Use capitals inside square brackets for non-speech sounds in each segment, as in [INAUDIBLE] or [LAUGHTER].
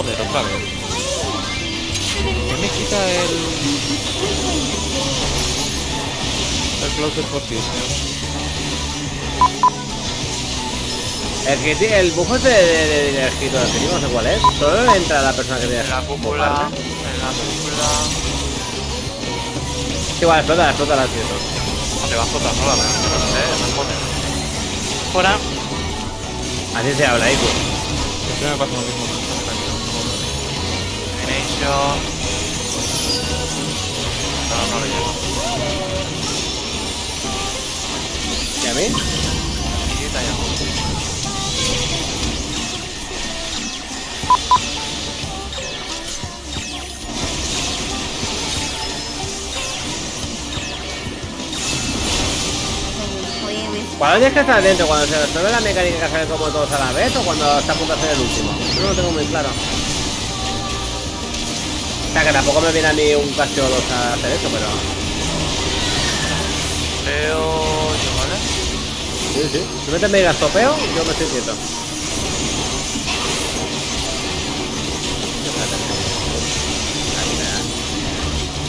Joder, otra vez. ¿Qué me quita el... El closet position? El que tiene el bufo ese de, de, de, escritor que no sé cuál es. Solo entra la persona que tiene En la cúpula. En la cúpula. Igual, explota, explota la tío. No te va a explotar sola, pero no sé, no. Fuera. Así se habla, Iku. Siempre me pasa lo mismo. Elimination. No, no le llego. ¿Y a mí? Y te llego. ¿Cuándo tienes que estar adentro? ¿Cuando se resuelve la mecánica que hacer como todos a la vez o cuando está a punto de hacer el último? Yo no lo tengo muy claro. O sea que tampoco me viene a mí un castillo 2 a hacer eso, pero. Veo yo, ¿vale? Sí, sí. Si metes mega topeo, yo me estoy quieto.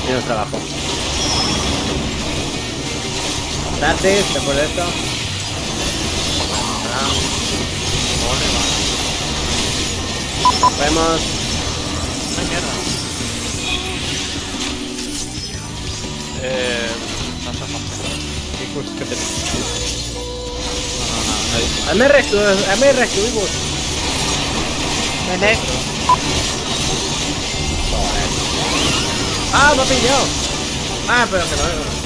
Menos trabajo. Gratis, después de esto. Vemos. Ay, mierda. Eh, no sé, no ¿Qué curso que tenés? No, no, no. Hazme rescue, rescue, Ah, me ha pillado. Ah, pero que no veo.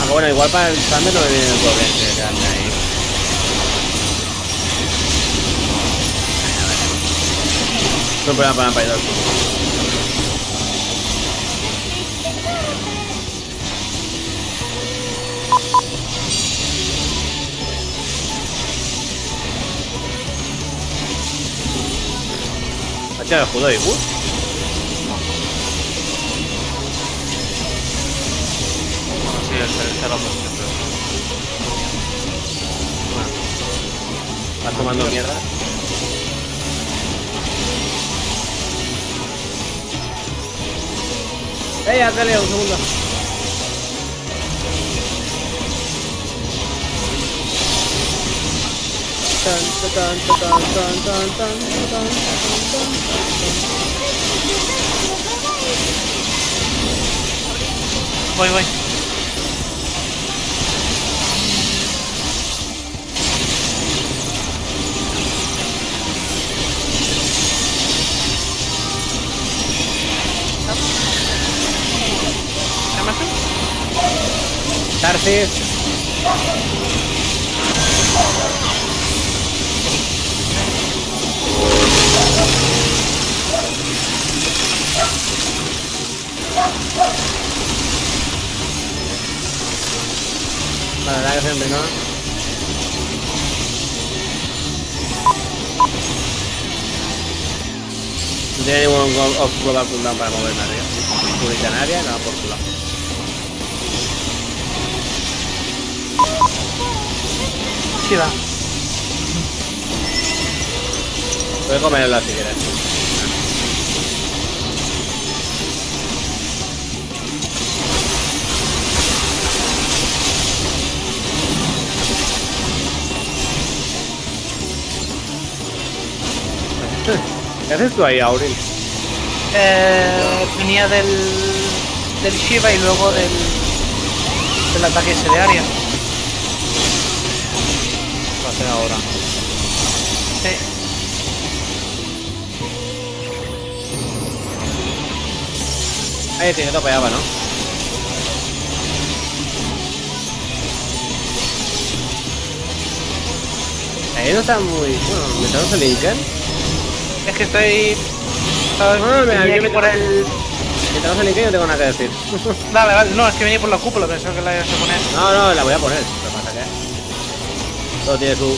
Ah, bueno, igual para el Thunder no me viene el doble, No, para, para, para, Hacha Sí, el lo Bueno. Vas tomando mierda. Ej, Adelion, Luna. Vai, vai. haces. Vale, la que envenenado. No tiene ningún of global para mover nadie. Nada por su lado. Va. Puedes comerla si quieres. [LAUGHS] ¿Qué haces tú ahí, Auril? Eh, venía del, del Shiva y luego del, del ataque ese de área. A hacer ahora. Sí. Ahí tiene topeaba, ¿no? Ahí no está muy... Bueno, metemos el Lincoln. Es que estoy. ¿sabes? No, no, yo me- por el. Metemos el Lincoln y no tengo nada que decir. Vale, vale, no, es que venía por la cúpula, pensaba que la ibas a poner. No, no, la voy a poner. Todo tiene su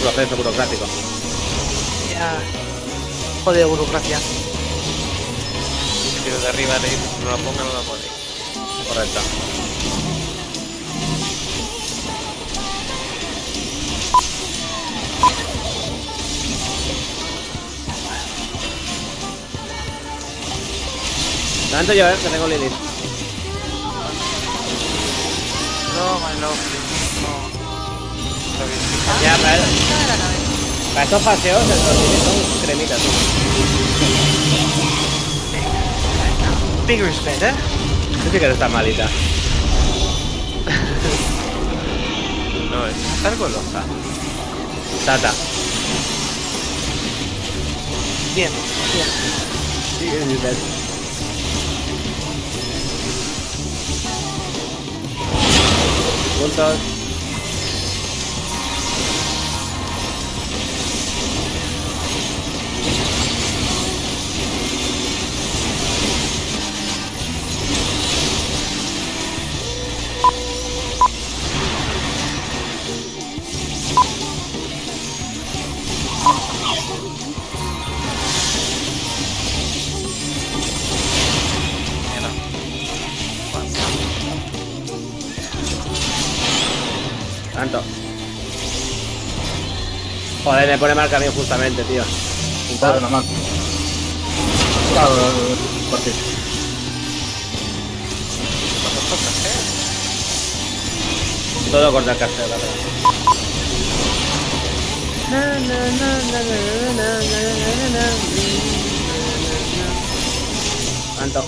proceso burocrático. Ya. Joder, burocracia. Pero de arriba le no la pongan, no la ponen. Correcto. Tanto yo, eh, que tengo Lilith. No, my. Está. Ya, para, para estos paseos, estos Lilith son cremitas. ¿no? Big respect, ¿eh? Tú sí que no estás malita. No, es estar golosa. Tata. Bien, bien. Sí, es Lilith. Puntos. Tanto. Joder, me pone marca bien justamente, tío. Claro, porque ¿Cuántos toca hacer? Todo corta el café, la verdad. Tanto.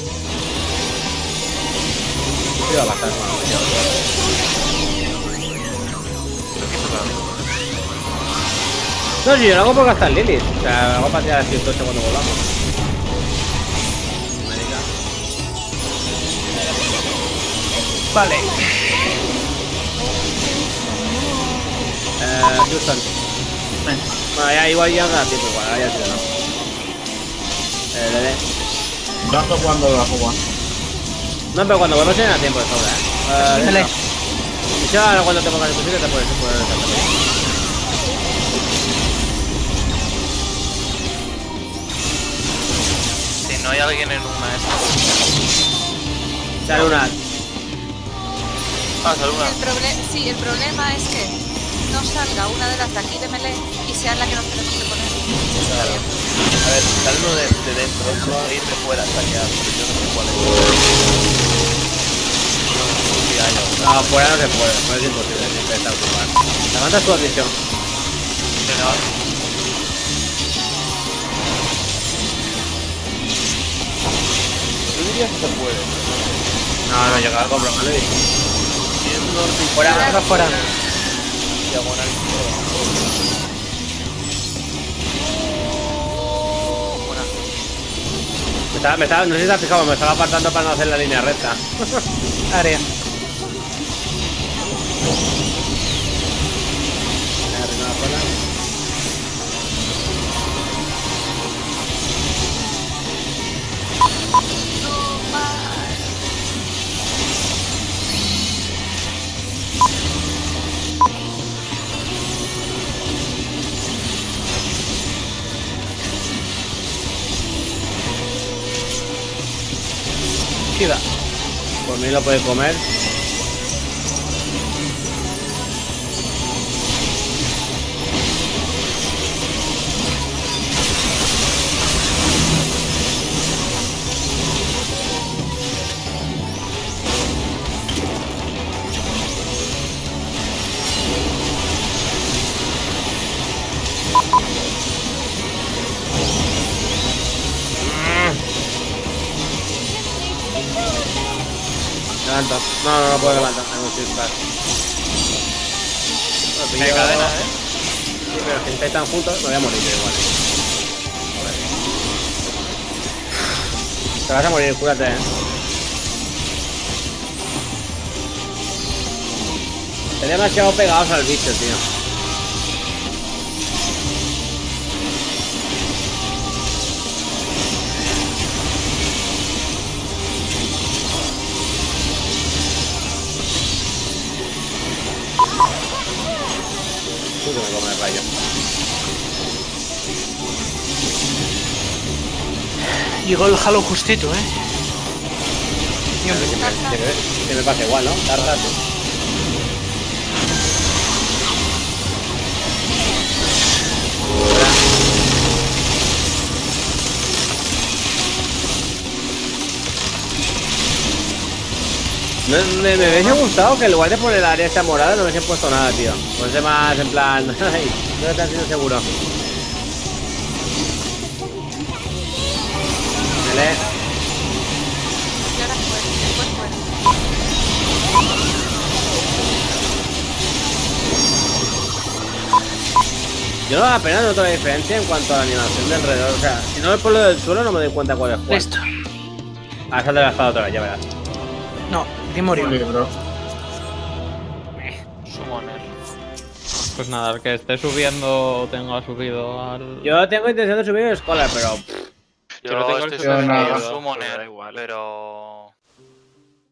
Iba a bajar No, si yo lo hago por gastar Lilith. O sea, lo hago para tirar el 108 cuando volvamos. Marica. Vale. Eh, Houston. Bueno, ya igual ya da tiempo, igual, ahora ya sí no. Eh, la jugar. No, pero cuando vuelvas ya da tiempo de sobra, eh. eh no. Y si ahora cuando te pongas el fusil te puedes poner el tanto. Si no hay alguien en una esta. Sale una. Ah, sale una. El proble- sí, el problema es que no salga una de las de aquí de melee y sea la que nos tenemos que poner. A ver, sale uno de, de dentro, no ir de fuera hasta allá, pero yo no sé cuál es. No, fuera no se puede, no es imposible, siempre está ocupado. Levanta tu atención. Yo diría que se puede. No, no llega algo, pero me lo he dicho. Yendo norte y Fuera, Fuera, fuera. diagonal. Me estaba, me estaba, no sé si te has fijado, me estaba apartando para no hacer la línea recta. Área. Por mí lo puede comer. No, no, no puedo levantar. Tengo que estar. Me cadena, ¿eh? Sí, pero si estáis tan juntos, me voy a morir igual. Te vas a morir, cúrate, eh. Están demasiado pegados al bicho, tío. Llegó el Halo justito, ¿eh? Que me, que me- que me pasa igual, ¿no? Rato. Me, me, me hubiese gustado que en lugar de poner el área esta morada no hubiesen puesto nada, tío. Pues más en plan. [LAUGHS] No te has sido seguro. Mele. Y ahora fuera, después fuera. Yo apenas noto la diferencia en cuanto a la animación de alrededor. O sea, si no por lo del suelo, no me doy cuenta cuál es cuál. Listo. Ah, salta la espada otra vez, ya verás. No, di murió. Bro. Pues nada, el que esté subiendo tenga subido al. Yo tengo intención de subir el Scholar, pero. Yo lo tengo estoy el pero